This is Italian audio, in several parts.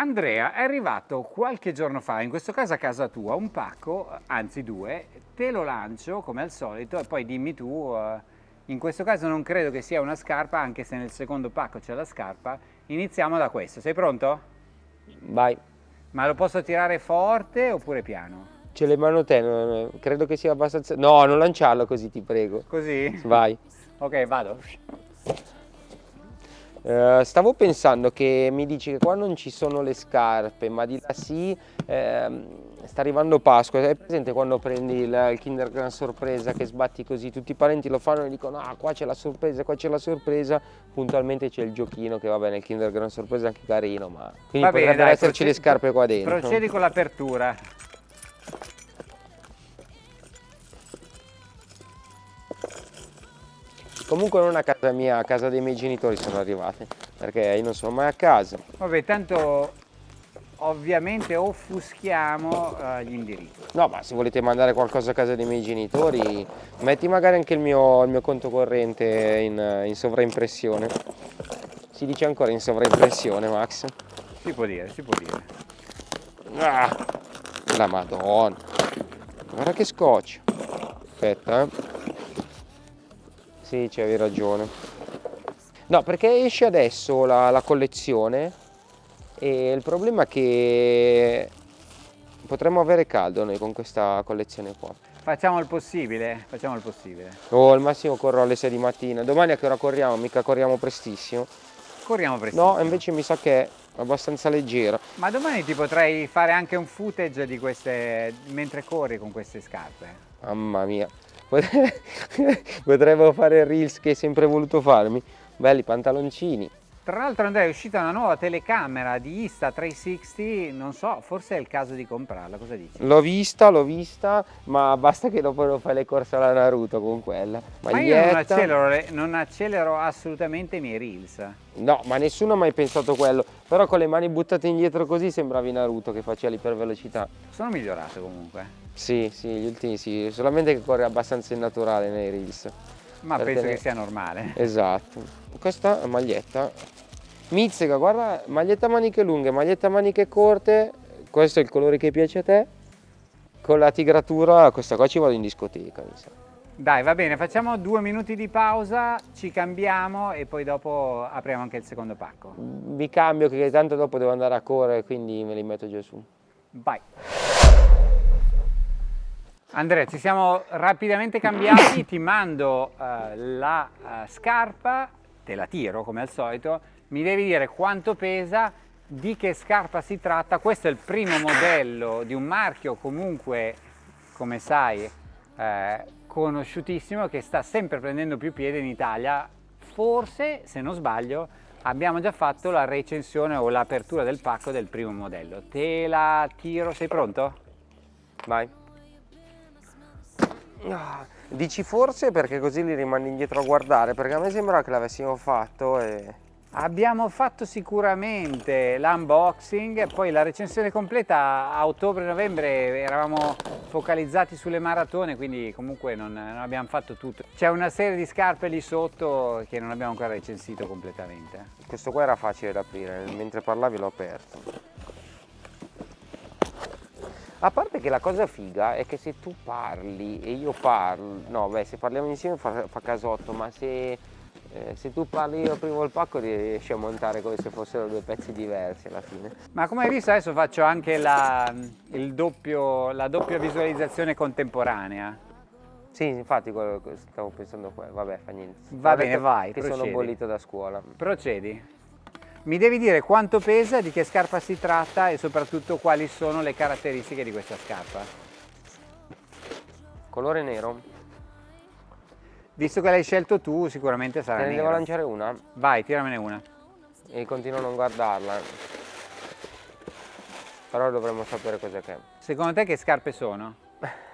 Andrea, è arrivato qualche giorno fa, in questo caso a casa tua, un pacco, anzi due, te lo lancio come al solito e poi dimmi tu, eh, in questo caso non credo che sia una scarpa, anche se nel secondo pacco c'è la scarpa, iniziamo da questo, sei pronto? Vai. Ma lo posso tirare forte oppure piano? Ce l'hai in mano te, non- credo che sia abbastanza... No, non lanciarlo così, ti prego. Così? Vai. Ok, vado. Eh, stavo pensando che mi dici che qua non ci sono le scarpe, ma di là sì, ehm, sta arrivando Pasqua. È presente quando prendi il, il Kinder Gran Sorpresa che sbatti così, tutti i parenti lo fanno e dicono ah qua c'è la sorpresa, qua c'è la sorpresa, puntualmente c'è il giochino che va bene, il Kinder Gran Sorpresa è anche carino, ma quindi Va bene, potrebbero dai, esserci le scarpe qua dentro. Procedi con l'apertura. Comunque non a casa mia, a casa dei miei genitori sono arrivate, perché io non sono mai a casa. Vabbè, tanto ovviamente offuschiamo eh, gli indirizzi. No, ma se volete mandare qualcosa a casa dei miei genitori, metti magari anche il mio, il mio conto corrente in, in sovraimpressione. Si dice ancora in sovraimpressione, Max? Si può dire, si può dire. Ah, la madonna. Guarda che scotch. Aspetta, eh. Sì, c'avevi ragione. No, perché esce adesso la, la collezione e il problema è che potremmo avere caldo noi con questa collezione qua. Facciamo il possibile, facciamo il possibile. Oh, al massimo corro alle 6 di mattina. Domani a che ora corriamo? Mica corriamo prestissimo. Corriamo presto. No, invece mi sa che è abbastanza leggera. Ma domani ti potrei fare anche un footage di queste mentre corri con queste scarpe. Mamma mia. Potre- Potremmo fare il reels che hai sempre voluto farmi. Belli pantaloncini. Tra l'altro Andrea è uscita una nuova telecamera di Insta360, non so, forse è il caso di comprarla, cosa dici? L'ho vista, l'ho vista, ma basta che dopo non fai le corse alla Naruto con quella. Ma io non Maglietta. accelero, le- non accelero assolutamente i miei reels. No, ma nessuno ha mai pensato quello. Però con le mani buttate indietro così sembravi Naruto che faceva l'ipervelocità. Sono migliorato comunque, Sì, sì, gli ultimi sì, solamente che corre abbastanza innaturale nei reels. ma penso ne- che sia normale. Esatto. Questa maglietta. Mizzega, guarda, maglietta a maniche lunghe, maglietta a maniche corte. Questo è il colore che piace a te. Con la tigratura, questa qua ci vado in discoteca, mi sa. Dai, va bene, facciamo due minuti di pausa, ci cambiamo e poi dopo apriamo anche il secondo pacco. Mi cambio che tanto dopo devo andare a correre, quindi me li metto già su. Vai. Andrea, ci siamo rapidamente cambiati, ti mando eh, la eh, scarpa, te la tiro come al solito, mi devi dire quanto pesa, di che scarpa si tratta, questo è il primo modello di un marchio comunque, come sai, eh, conosciutissimo che sta sempre prendendo più piede in Italia, forse, se non sbaglio, abbiamo già fatto la recensione o l'apertura del pacco del primo modello. Te la tiro, sei pronto? Vai. Dici forse perché così li rimandi indietro a guardare, perché a me sembra che l'avessimo fatto e... Abbiamo fatto sicuramente l'unboxing poi la recensione completa a ottobre-novembre eravamo focalizzati sulle maratone quindi comunque non, non abbiamo fatto tutto. C'è una serie di scarpe lì sotto che non abbiamo ancora recensito completamente. Questo qua era facile da aprire, mentre parlavi l'ho aperto. A parte che la cosa figa è che se tu parli e io parlo, no beh se parliamo insieme fa, fa casotto, ma se, eh, se tu parli io primo il pacco riesci a montare come se fossero due pezzi diversi alla fine. Ma come hai visto adesso faccio anche la, il doppio, la doppia visualizzazione contemporanea. Sì, infatti quello che stavo pensando qua, vabbè fa niente. Va bene, vai, Che sono procedi. bollito da scuola. Procedi. Mi devi dire quanto pesa, di che scarpa si tratta e soprattutto quali sono le caratteristiche di questa scarpa. Colore nero? Visto che l'hai scelto tu, sicuramente Te sarà ne devo nero. lanciare una Vai, tiramene una. e continuo a non guardarla. Però dovremmo sapere cos'è che è. Secondo te che scarpe sono?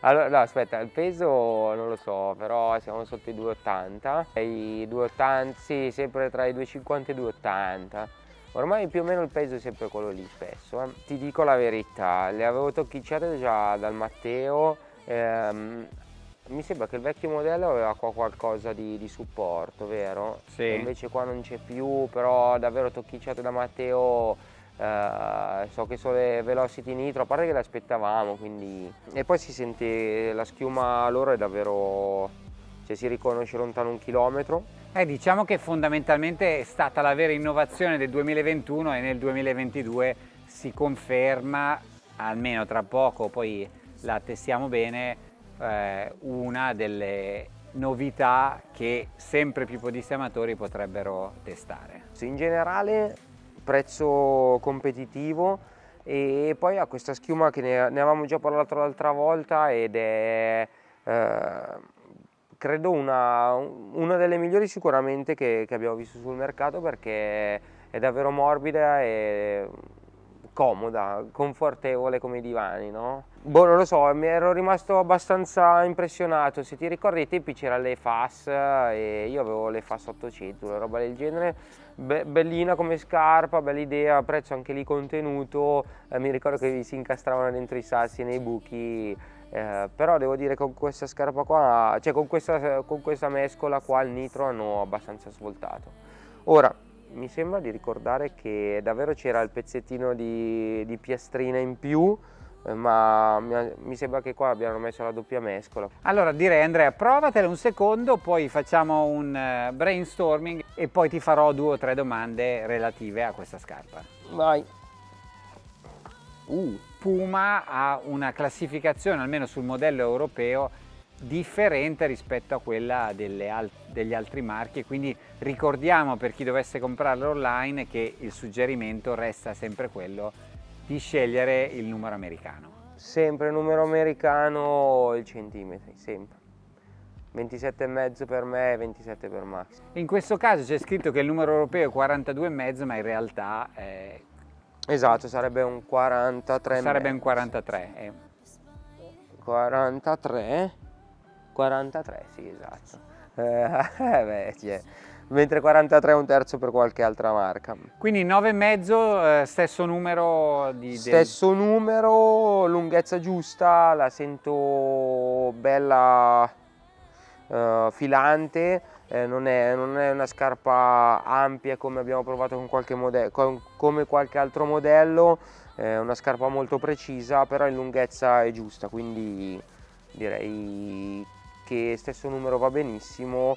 Allora, no, aspetta, il peso non lo so, però siamo sotto i 2,80. E I 2,80, sì, sempre tra i 2,50 e i 2,80. Ormai più o meno il peso è sempre quello lì spesso. eh. Ti dico la verità, le avevo tocchicciate già dal Matteo. ehm, mi sembra che il vecchio modello aveva qua qualcosa di, di supporto, vero? Sì. E invece qua non c'è più, però davvero tocchicciate da Matteo Uh, so che sono le velocity nitro, a parte che le aspettavamo, quindi... E poi si sente la schiuma loro è davvero... cioè si riconosce lontano un chilometro. Eh, diciamo che fondamentalmente è stata la vera innovazione del 2021 e nel 2022 si conferma, almeno tra poco, poi la testiamo bene, eh, una delle novità che sempre più podisti amatori potrebbero testare. In generale prezzo competitivo e poi ha questa schiuma che ne, avevamo già parlato l'altra volta ed è eh, credo una, una, delle migliori sicuramente che, che abbiamo visto sul mercato perché è davvero morbida e comoda, confortevole come i divani, no? Boh, non lo so, mi ero rimasto abbastanza impressionato. Se ti ricordi ai tempi c'era le FAS e io avevo le FAS 800, una roba del genere. Be bellina come scarpa, bella idea, prezzo anche lì contenuto. Eh, mi ricordo che si incastravano dentro i sassi nei buchi. Eh, però devo dire che con questa scarpa qua, cioè con questa, con questa mescola qua il nitro hanno abbastanza svoltato. Ora, mi sembra di ricordare che davvero c'era il pezzettino di, di piastrina in più eh, ma mi sembra che qua abbiano messo la doppia mescola. Allora direi Andrea provatela un secondo, poi facciamo un eh, brainstorming e poi ti farò due o tre domande relative a questa scarpa. Vai! Uh. Puma ha una classificazione, almeno sul modello europeo, differente rispetto a quella al degli altri marchi quindi ricordiamo per chi dovesse comprarlo online che il suggerimento resta sempre quello di scegliere il numero americano. Sempre numero americano il centimetri, sempre. 27,5 per me e 27 per Max. In questo caso c'è scritto che il numero europeo è 42,5 ma in realtà è... Esatto, sarebbe un 43 Sarebbe un 43. Eh. 43? 43, sì esatto. Eh, beh, cioè, mentre 43 è un terzo per qualche altra marca. Quindi 9,5 eh, stesso numero di... Stesso del... numero, lunghezza giusta, la sento bella eh, filante, eh, non, è, non, è, una scarpa ampia come abbiamo provato con qualche, modello, con, come qualche altro modello, è una scarpa molto precisa, però in lunghezza è giusta, quindi direi che stesso numero va benissimo,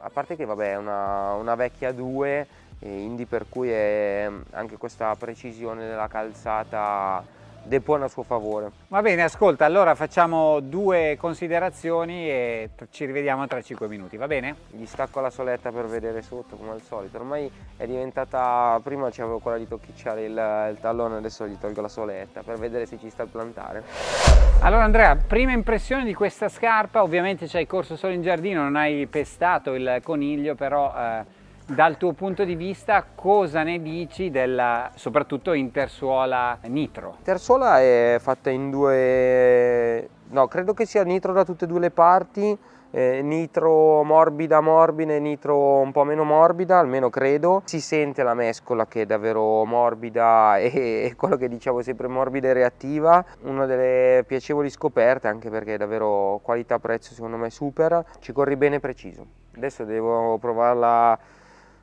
a parte che vabbè è una, una vecchia 2, eh, Indy per cui è anche questa precisione della calzata depone a suo favore. Va bene, ascolta, allora facciamo due considerazioni e ci rivediamo tra 5 minuti, va bene? Gli stacco la soletta per vedere sotto come al solito, ormai è diventata, prima c'avevo quella di tocchicciare il, il, tallone, adesso gli tolgo la soletta per vedere se ci sta il plantare. Allora Andrea, prima impressione di questa scarpa, ovviamente ci hai corso solo in giardino, non hai pestato il coniglio, però... Eh, dal tuo punto di vista cosa ne dici della soprattutto intersuola nitro? Intersuola è fatta in due, no credo che sia nitro da tutte e due le parti, eh, nitro morbida morbida e nitro un po' meno morbida, almeno credo. Si sente la mescola che è davvero morbida e, e quello che dicevo sempre morbida e reattiva. Una delle piacevoli scoperte anche perché è davvero qualità prezzo secondo me super. Ci corri bene preciso. Adesso devo provarla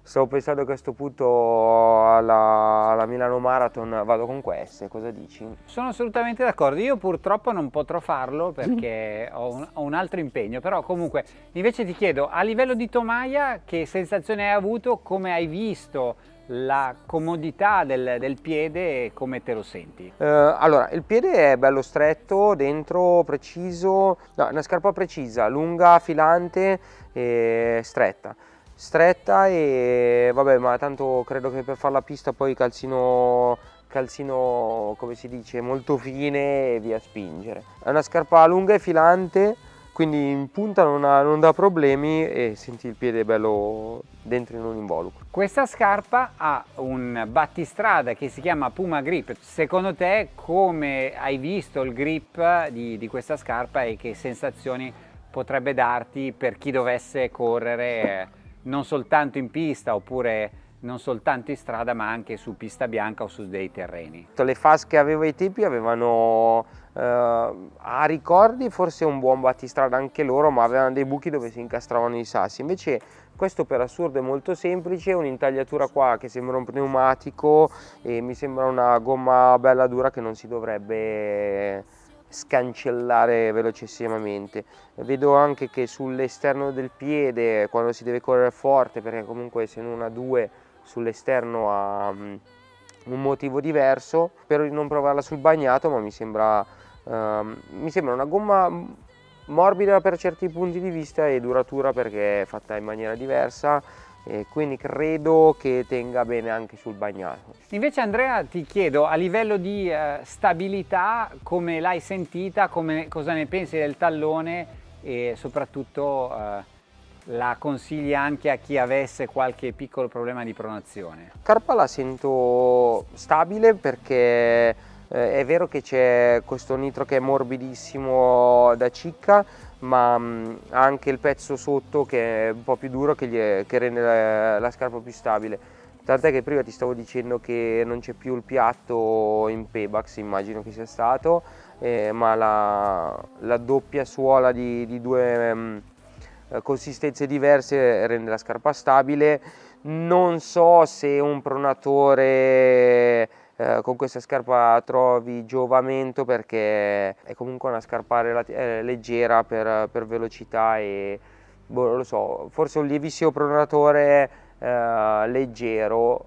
Stavo pensando che a questo punto alla, alla, Milano Marathon vado con queste, cosa dici? Sono assolutamente d'accordo, io purtroppo non potrò farlo perché ho, un, ho, un, altro impegno, però comunque invece ti chiedo, a livello di tomaia che sensazione hai avuto, come hai visto la comodità del, del piede e come te lo senti? Eh, allora, il piede è bello stretto, dentro, preciso, no, una scarpa precisa, lunga, filante e stretta stretta e vabbè ma tanto credo che per fare la pista poi calzino calzino come si dice molto fine e via spingere è una scarpa lunga e filante quindi in punta non, ha, non dà problemi e senti il piede bello dentro in un involucro. Questa scarpa ha un battistrada che si chiama Puma Grip. Secondo te come hai visto il grip di, di questa scarpa e che sensazioni potrebbe darti per chi dovesse correre non soltanto in pista oppure non soltanto in strada ma anche su pista bianca o su dei terreni. Le FAS che avevo ai tempi avevano eh, a ricordi forse un buon battistrada anche loro ma avevano dei buchi dove si incastravano i sassi invece questo per assurdo è molto semplice, un'intagliatura qua che sembra un pneumatico e mi sembra una gomma bella dura che non si dovrebbe scancellare velocissimamente. Vedo anche che sull'esterno del piede, quando si deve correre forte, perché comunque se non ha due sull'esterno ha mm, un motivo diverso, spero di non provarla sul bagnato, ma mi sembra, uh, mi sembra una gomma morbida per certi punti di vista e duratura perché è fatta in maniera diversa e quindi credo che tenga bene anche sul bagnato. Invece Andrea ti chiedo a livello di eh, stabilità come l'hai sentita, come, cosa ne pensi del tallone e soprattutto eh, la consigli anche a chi avesse qualche piccolo problema di pronazione? Carpa la sento stabile perché eh, è vero che c'è questo nitro che è morbidissimo da cicca ma ha anche il pezzo sotto che è un po' più duro che, è, che rende la, la, scarpa più stabile. Tant'è che prima ti stavo dicendo che non c'è più il piatto in Pebax, immagino che sia stato, eh, ma la, la, doppia suola di, di due mh, consistenze diverse rende la scarpa stabile. Non so se un pronatore eh, con questa scarpa trovi giovamento perché è comunque una scarpa eh, leggera per, per, velocità e boh, lo so, forse un lievissimo pronatore eh, leggero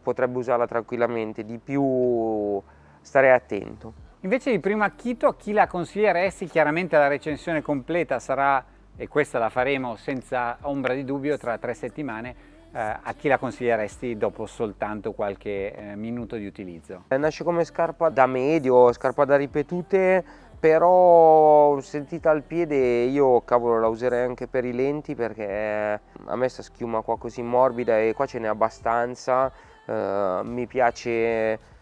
potrebbe usarla tranquillamente, di più stare attento. Invece di primo acchito a chi la consiglieresti? Chiaramente la recensione completa sarà, e questa la faremo senza ombra di dubbio, tra tre settimane, a chi la consiglieresti dopo soltanto qualche eh, minuto di utilizzo? Eh, nasce come scarpa da medio, scarpa da ripetute, però sentita al piede io cavolo la userei anche per i lenti perché a me sta schiuma qua così morbida e qua ce n'è abbastanza, eh, mi piace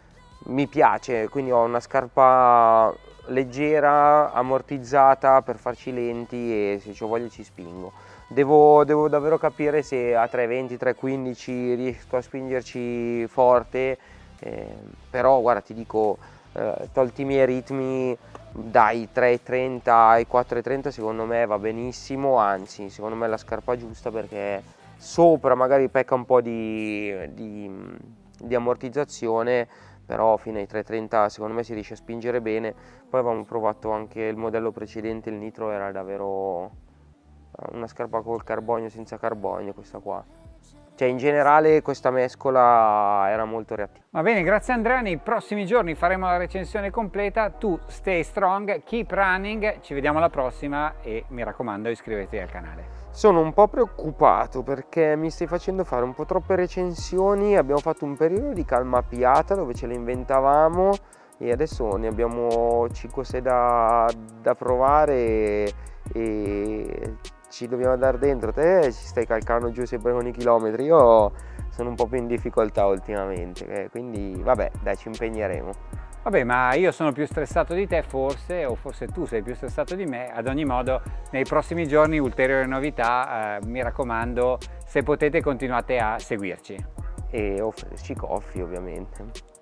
mi piace, quindi ho una scarpa leggera, ammortizzata per farci lenti e se ho voglia ci spingo. Devo, devo davvero capire se a 320, 315 riesco a spingerci forte, eh, però guarda ti dico, eh, tolti i miei ritmi dai 3.30 ai 4.30 secondo me va benissimo, anzi secondo me è la scarpa giusta perché sopra magari pecca un po' di, di, di ammortizzazione, però fino ai 3.30 secondo me si riesce a spingere bene. Poi avevamo provato anche il modello precedente il nitro era davvero una scarpa col carbonio senza carbonio questa qua. Cioè in generale questa mescola era molto reattiva. Va bene, grazie Andrea, nei prossimi giorni faremo la recensione completa, tu stay strong, keep running, ci vediamo alla prossima e mi raccomando iscrivetevi al canale. Sono un po' preoccupato perché mi stai facendo fare un po' troppe recensioni, abbiamo fatto un periodo di calma piata dove ce le inventavamo e adesso ne abbiamo 5-6 da, da, provare e, e ci dobbiamo andare dentro. Te ci stai calcando giù sempre con i chilometri, io sono un po' più in difficoltà ultimamente, eh, quindi vabbè dai ci impegneremo. Vabbè, ma io sono più stressato di te forse, o forse tu sei più stressato di me. Ad ogni modo, nei prossimi giorni ulteriori novità, eh, mi raccomando, se potete continuate a seguirci. E offrirci coffee ovviamente.